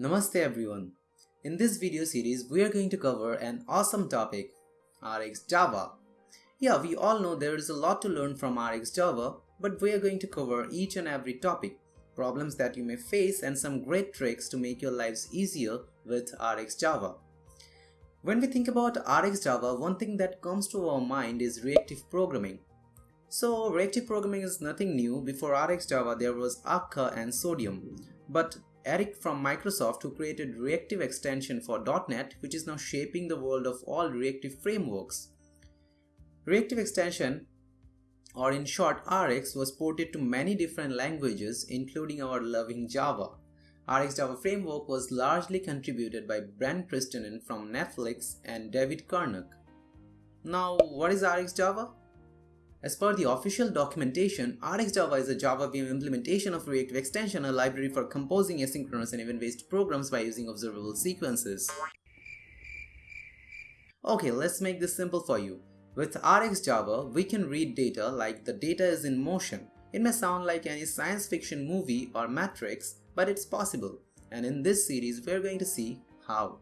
Namaste everyone. In this video series, we are going to cover an awesome topic, RX Java. Yeah, we all know there is a lot to learn from RX Java, but we are going to cover each and every topic, problems that you may face and some great tricks to make your lives easier with RX Java. When we think about RX Java, one thing that comes to our mind is reactive programming. So reactive programming is nothing new. Before RX Java, there was Akka and Sodium. But Eric from Microsoft who created reactive extension for .NET which is now shaping the world of all reactive frameworks. Reactive extension or in short RX was ported to many different languages including our loving Java. RX Java framework was largely contributed by Brent Christensen from Netflix and David Karnok. Now what is RX Java? As per the official documentation, RxJava is a Java VM implementation of Reactive Extension, a library for composing asynchronous and event-based programs by using observable sequences. Okay, let's make this simple for you. With RxJava, we can read data like the data is in motion. It may sound like any science fiction movie or matrix, but it's possible. And in this series, we're going to see how.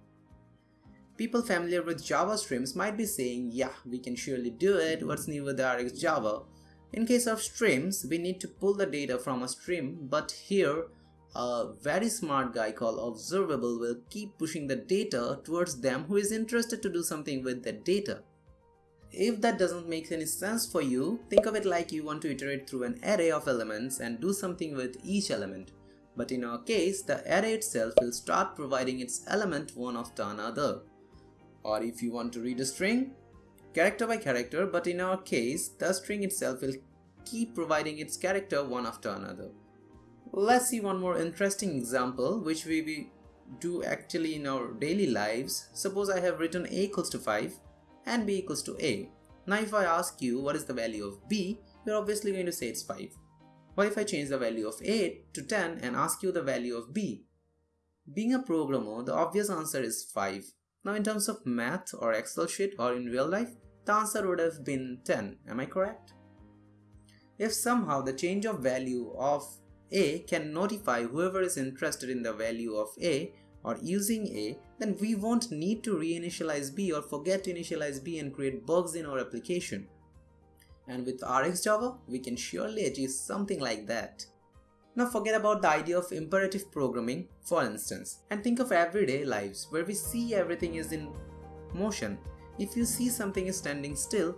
People familiar with Java streams might be saying, yeah, we can surely do it, what's new with RX Java? In case of streams, we need to pull the data from a stream, but here, a very smart guy called Observable will keep pushing the data towards them who is interested to do something with that data. If that doesn't make any sense for you, think of it like you want to iterate through an array of elements and do something with each element. But in our case, the array itself will start providing its element one after another or if you want to read a string, character by character, but in our case, the string itself will keep providing its character one after another. Let's see one more interesting example which we do actually in our daily lives. Suppose I have written a equals to 5 and b equals to a. Now if I ask you what is the value of b, you're obviously going to say it's 5. What if I change the value of a to 10 and ask you the value of b? Being a programmer, the obvious answer is 5. Now in terms of math or Excel sheet or in real life, the answer would have been 10, am I correct? If somehow the change of value of a can notify whoever is interested in the value of a or using a, then we won't need to reinitialize b or forget to initialize b and create bugs in our application. And with RxJava, we can surely achieve something like that. Now forget about the idea of imperative programming for instance and think of everyday lives where we see everything is in motion. If you see something is standing still,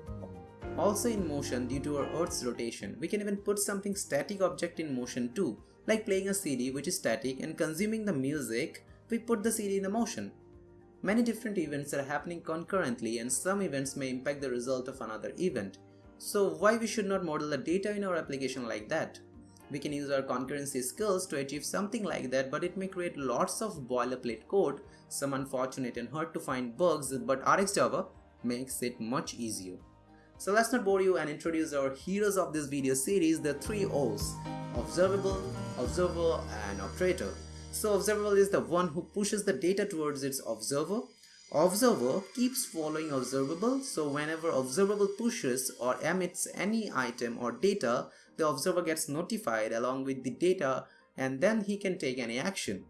also in motion due to our earth's rotation, we can even put something static object in motion too, like playing a CD which is static and consuming the music, we put the CD in motion. Many different events are happening concurrently and some events may impact the result of another event. So why we should not model the data in our application like that? We can use our concurrency skills to achieve something like that but it may create lots of boilerplate code, some unfortunate and hard to find bugs but RxJava makes it much easier. So let's not bore you and introduce our heroes of this video series, the three O's, observable, observer and operator. So observable is the one who pushes the data towards its observer. Observer keeps following observable so whenever observable pushes or emits any item or data, the observer gets notified along with the data and then he can take any action.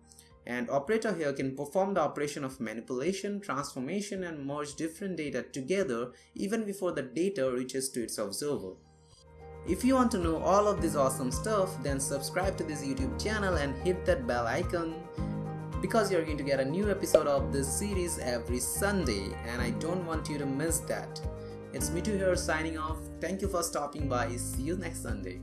And operator here can perform the operation of manipulation, transformation and merge different data together even before the data reaches to its observer. If you want to know all of this awesome stuff, then subscribe to this YouTube channel and hit that bell icon because you're going to get a new episode of this series every Sunday and I don't want you to miss that. It's Mitu here signing off. Thank you for stopping by. See you next Sunday.